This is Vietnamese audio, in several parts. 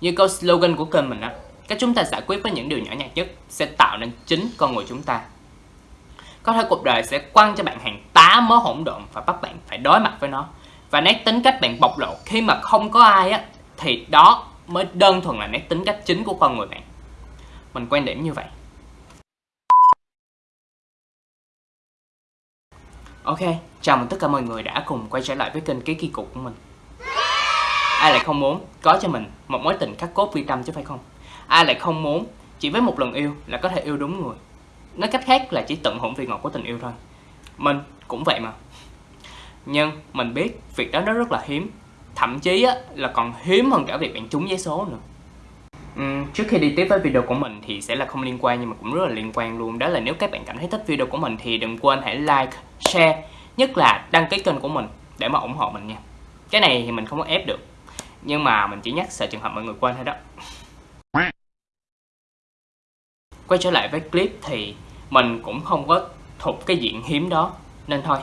Như câu slogan của kênh mình á, cách chúng ta giải quyết với những điều nhỏ nhặt nhất sẽ tạo nên chính con người chúng ta. Có thể cuộc đời sẽ quăng cho bạn hàng tá mớ hỗn độn và bắt bạn phải đối mặt với nó. Và nét tính cách bạn bộc lộ khi mà không có ai á, thì đó mới đơn thuần là nét tính cách chính của con người bạn. Mình quan điểm như vậy. Ok, chào mừng tất cả mọi người đã cùng quay trở lại với kênh Ký Kỳ Cục của mình Ai lại không muốn có cho mình một mối tình khắc cốt vi tâm chứ phải không? Ai lại không muốn chỉ với một lần yêu là có thể yêu đúng người? Nói cách khác là chỉ tận hưởng vị ngọt của tình yêu thôi. Mình cũng vậy mà. Nhưng mình biết việc đó nó rất là hiếm. Thậm chí á, là còn hiếm hơn cả việc bạn trúng giấy số nữa. Uhm, trước khi đi tiếp với video của mình thì sẽ là không liên quan nhưng mà cũng rất là liên quan luôn. Đó là nếu các bạn cảm thấy thích video của mình thì đừng quên hãy like, share Nhất là đăng ký kênh của mình để mà ủng hộ mình nha. Cái này thì mình không có ép được. Nhưng mà mình chỉ nhắc sợ trường hợp mọi người quên thôi đó. Quay trở lại với clip thì mình cũng không có thuộc cái diện hiếm đó, Nên thôi.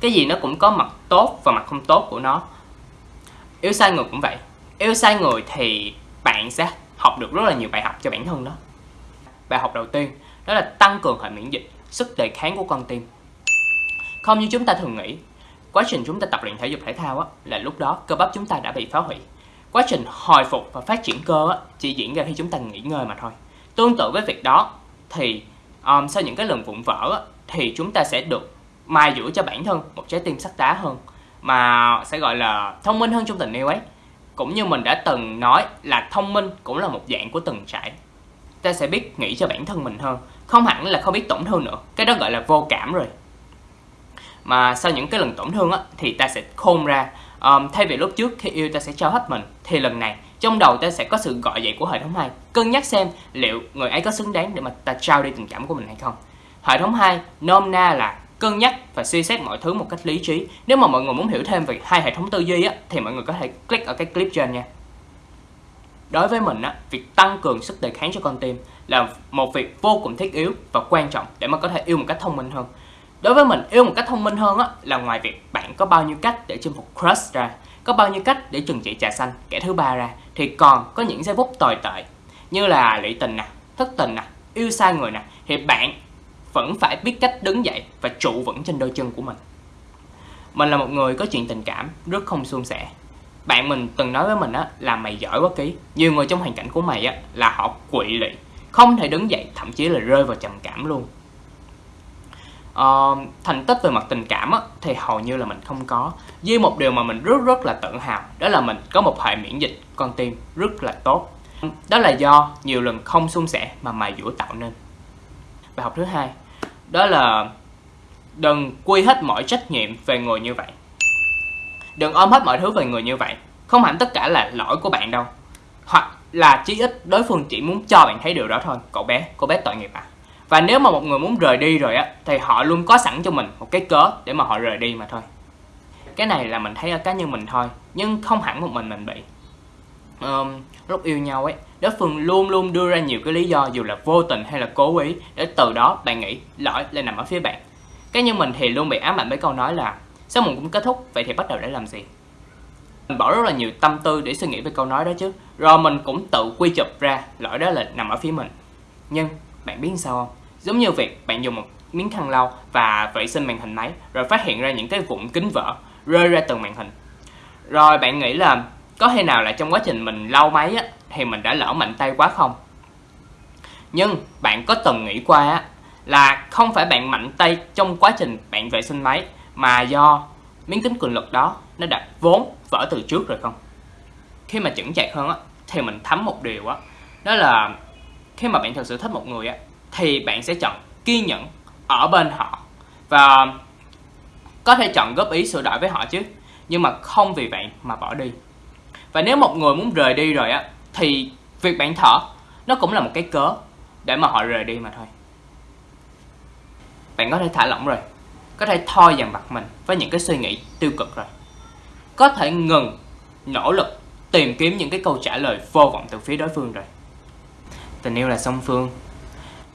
Cái gì nó cũng có mặt tốt và mặt không tốt của nó. Yêu sai người cũng vậy. Yêu sai người thì bạn sẽ học được rất là nhiều bài học cho bản thân đó. Bài học đầu tiên, đó là tăng cường hệ miễn dịch, sức đề kháng của con tim. Không như chúng ta thường nghĩ quá trình chúng ta tập luyện thể dục thể thao á, là lúc đó cơ bắp chúng ta đã bị phá hủy. Quá trình hồi phục và phát triển cơ á, chỉ diễn ra khi chúng ta nghỉ ngơi mà thôi. Tương tự với việc đó thì um, sau những cái lần vụn vỡ á, thì chúng ta sẽ được mai dưỡng cho bản thân một trái tim sắt đá hơn mà sẽ gọi là thông minh hơn trong tình yêu ấy. Cũng như mình đã từng nói là thông minh cũng là một dạng của từng trải. Ta sẽ biết nghĩ cho bản thân mình hơn không hẳn là không biết tổn thương nữa. Cái đó gọi là vô cảm rồi mà sau những cái lần tổn thương á thì ta sẽ khôn ra. Um, thay vì lúc trước khi yêu ta sẽ cho hết mình thì lần này trong đầu ta sẽ có sự gọi dậy của hệ thống hai. Cân nhắc xem liệu người ấy có xứng đáng để mà ta trao đi tình cảm của mình hay không. Hệ thống hai nôm na là cân nhắc và suy xét mọi thứ một cách lý trí. Nếu mà mọi người muốn hiểu thêm về hai hệ thống tư duy á thì mọi người có thể click ở cái clip trên nha. Đối với mình á việc tăng cường sức đề kháng cho con tim là một việc vô cùng thiết yếu và quan trọng để mà có thể yêu một cách thông minh hơn đối với mình, yêu một cách thông minh hơn á, là ngoài việc bạn có bao nhiêu cách để chinh phục crush ra, có bao nhiêu cách để trừng trị trà xanh kẻ thứ ba ra, thì còn có những giây phút tồi tệ như là lụy tình nè, thất tình nè, yêu sai người nè, thì bạn vẫn phải biết cách đứng dậy và trụ vững trên đôi chân của mình. Mình là một người có chuyện tình cảm, rất không suôn sẻ. Bạn mình từng nói với mình á, là mày giỏi quá ký nhiều người trong hoàn cảnh của mày á, là họ quỵ lị, không thể đứng dậy, thậm chí là rơi vào trầm cảm luôn uh, thành tích về mặt tình cảm á, thì hầu như là mình không có. Duy một điều mà mình rất rất là tự hào đó là mình có một hệ miễn dịch con tim rất là tốt. Đó là do nhiều lần không suôn sẻ mà mài dũa tạo nên. Bài học thứ hai đó là đừng quy hết mọi trách nhiệm về người như vậy. Đừng ôm hết mọi thứ về người như vậy không hẳn tất cả là lỗi của bạn đâu. Hoặc là chí ít đối phương chỉ muốn cho bạn thấy điều đó thôi. Cậu bé cô bé tội nghiệp à? Và nếu mà một người muốn rời đi rồi á thì họ luôn có sẵn cho mình một cái cớ để mà họ rời đi mà thôi. Cái này là mình thấy ở cá nhân mình thôi nhưng không hẳn một mình mình bị. Um, lúc yêu nhau ấy đối phương luôn luôn đưa ra nhiều cái lý do dù là vô tình hay là cố ý để từ đó bạn nghĩ lỗi lại nằm ở phía bạn. Cá nhân mình thì luôn bị ám ảnh với câu nói là sao mình cũng kết thúc vậy thì bắt đầu để làm gì? Mình bỏ rất là nhiều tâm tư để suy nghĩ về câu nói đó chứ. Rồi mình cũng tự quy chụp ra lỗi đó là nằm ở phía mình. Nhưng bạn biết sao không? Giống như việc bạn dùng một miếng khăn lau và vệ sinh màn hình máy rồi phát hiện ra những cái vụn kính vỡ rơi ra từ màn hình. Rồi bạn nghĩ là có thể nào là trong quá trình mình lau máy á, thì mình đã lỡ mạnh tay quá không? Nhưng bạn có từng nghĩ qua á, là không phải bạn mạnh tay trong quá trình bạn vệ sinh máy mà do miếng kính cường lực đó nó đã vốn vỡ từ trước rồi không? Khi mà chững chạc hơn á thì mình thấm một điều á đó là khi mà bạn thực sự thích một người á thì bạn sẽ chọn kiên nhẫn ở bên họ. Và có thể chọn góp ý sửa đổi với họ chứ, nhưng mà không vì vậy mà bỏ đi. Và nếu một người muốn rời đi rồi á, thì việc bạn thở, nó cũng là một cái cớ để mà họ rời đi mà thôi. Bạn có thể thả lỏng rồi, có thể thôi dằn vặt mình với những cái suy nghĩ tiêu cực rồi. Có thể ngừng nỗ lực tìm kiếm những cái câu trả lời vô vọng từ phía đối phương rồi. Tình yêu là song phương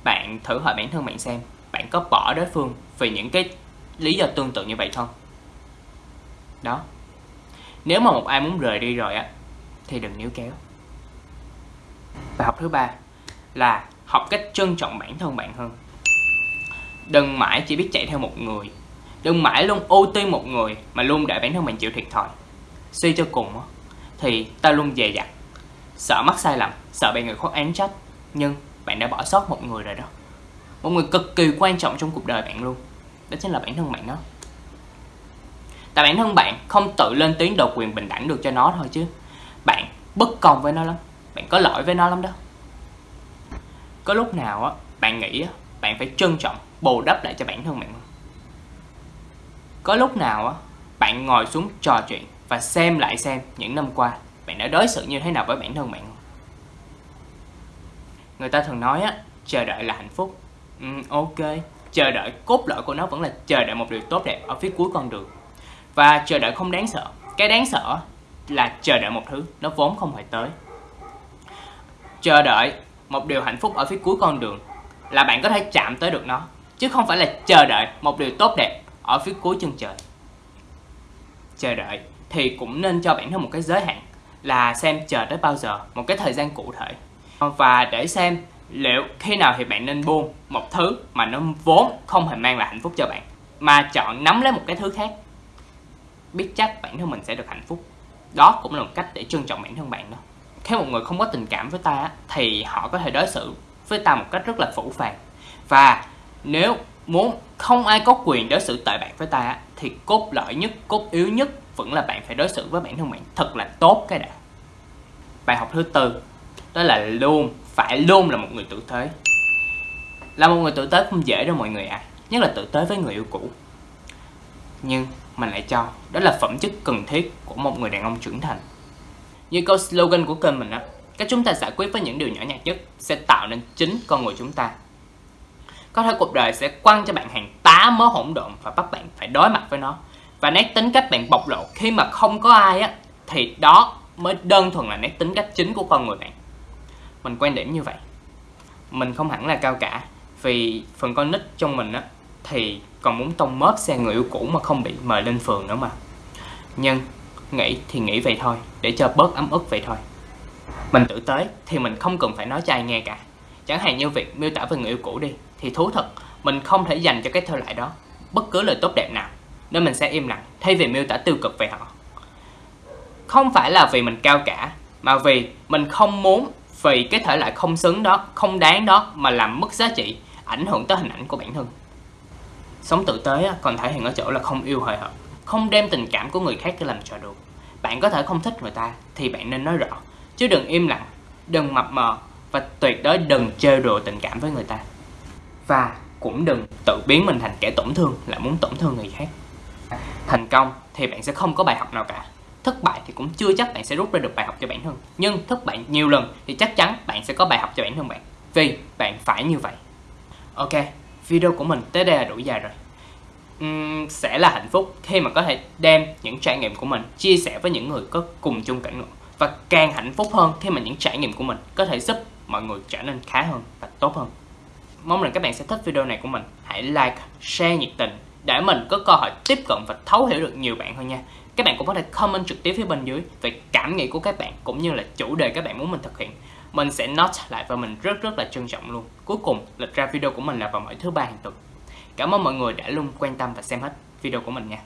bạn thử hỏi bản thân bạn xem, bạn có bỏ đối phương vì những cái lý do tương tự như vậy không? Đó. Nếu mà một ai muốn rời đi rồi á, thì đừng níu kéo. Bài học thứ ba là học cách trân trọng bản thân bạn hơn. Đừng mãi chỉ biết chạy theo một người. Đừng mãi luôn ưu tiên một người mà luôn để bản thân mình chịu thiệt thòi. Suy cho cùng thì ta luôn dè dặt. Sợ mắc sai lầm, sợ bị người khác án trách, nhưng bạn đã bỏ sót một người rồi đó. Một người cực kỳ quan trọng trong cuộc đời bạn luôn. Đó chính là bản thân bạn đó. Tại bản thân bạn không tự lên tiếng độc quyền bình đẳng được cho nó thôi chứ. Bạn bất công với nó lắm. Bạn có lỗi với nó lắm đó. Có lúc nào á, bạn nghĩ á, bạn phải trân trọng, bù đắp lại cho bản thân bạn có lúc nào á, bạn ngồi xuống trò chuyện và xem lại xem những năm qua bạn đã đối xử như thế nào với bản thân bạn người ta thường nói á chờ đợi là hạnh phúc. Ừ, ok. Chờ đợi cốt lõi của nó vẫn là chờ đợi một điều tốt đẹp ở phía cuối con đường. Và chờ đợi không đáng sợ. Cái đáng sợ là chờ đợi một thứ nó vốn không hề tới. Chờ đợi một điều hạnh phúc ở phía cuối con đường là bạn có thể chạm tới được nó chứ không phải là chờ đợi một điều tốt đẹp ở phía cuối chân trời. Chờ đợi thì cũng nên cho bản thân một cái giới hạn là xem chờ tới bao giờ một cái thời gian cụ thể và để xem liệu khi nào thì bạn nên buông một thứ mà nó vốn không hề mang lại hạnh phúc cho bạn, mà chọn nắm lấy một cái thứ khác. Biết chắc bản thân mình sẽ được hạnh phúc. Đó cũng là một cách để trân trọng bản thân bạn đó. Khi một người không có tình cảm với ta thì họ có thể đối xử với ta một cách rất là phủ phàng. Và nếu muốn không ai có quyền đối xử tệ bạc với ta thì cốt lõi nhất, cốt yếu nhất vẫn là bạn phải đối xử với bản thân bạn thật là tốt cái đã. Bài học thứ tư đó là luôn, phải luôn là một người tử tế. Là một người tử tế không dễ đâu mọi người ạ. À. nhất là tử tế với người yêu cũ. Nhưng mình lại cho, đó là phẩm chất cần thiết của một người đàn ông trưởng thành. Như câu slogan của kênh mình á, cách chúng ta giải quyết với những điều nhỏ nhặt nhất sẽ tạo nên chính con người chúng ta. Có thể cuộc đời sẽ quăng cho bạn hàng tá mớ hỗn độn và bắt bạn phải đối mặt với nó. Và nét tính cách bạn bộc lộ khi mà không có ai á, thì đó mới đơn thuần là nét tính cách chính của con người bạn mình quan điểm như vậy. Mình không hẳn là cao cả, vì phần con nít trong mình á, thì còn muốn tông mớp xe người yêu cũ mà không bị mời lên phường nữa mà. Nhưng nghĩ thì nghĩ vậy thôi, để cho bớt ấm ức vậy thôi. Mình tử tế thì mình không cần phải nói cho ai nghe cả. Chẳng hạn như việc miêu tả về người yêu cũ đi, thì thú thật, mình không thể dành cho cái thơ lại đó bất cứ lời tốt đẹp nào, nên mình sẽ im lặng thay vì miêu tả tiêu cực về họ. Không phải là vì mình cao cả, mà vì mình không muốn vì cái thể loại không xứng đó, không đáng đó mà làm mất giá trị, ảnh hưởng tới hình ảnh của bản thân. Sống tử tế còn thể hiện ở chỗ là không yêu hời hợt, không đem tình cảm của người khác để làm trò đùa. Bạn có thể không thích người ta thì bạn nên nói rõ, chứ đừng im lặng, đừng mập mờ và tuyệt đối đừng chơi đùa tình cảm với người ta. Và cũng đừng tự biến mình thành kẻ tổn thương là muốn tổn thương người khác. Thành công thì bạn sẽ không có bài học nào cả thất bại thì cũng chưa chắc bạn sẽ rút ra được bài học cho bản thân. Nhưng thất bại nhiều lần thì chắc chắn bạn sẽ có bài học cho bản thân bạn. Vì bạn phải như vậy. Ok video của mình tới đây là đủ dài rồi. Uhm, sẽ là hạnh phúc khi mà có thể đem những trải nghiệm của mình chia sẻ với những người có cùng chung cảnh ngộ. Và càng hạnh phúc hơn khi mà những trải nghiệm của mình có thể giúp mọi người trở nên khá hơn và tốt hơn. Mong rằng các bạn sẽ thích video này của mình. Hãy like share nhiệt tình để mình có cơ hội tiếp cận và thấu hiểu được nhiều bạn hơn nha các bạn cũng có thể comment trực tiếp phía bên dưới về cảm nghĩ của các bạn cũng như là chủ đề các bạn muốn mình thực hiện. Mình sẽ note lại và mình rất rất là trân trọng luôn. Cuối cùng, lịch ra video của mình là vào mỗi thứ ba hàng tuần. Cảm ơn mọi người đã luôn quan tâm và xem hết video của mình nha.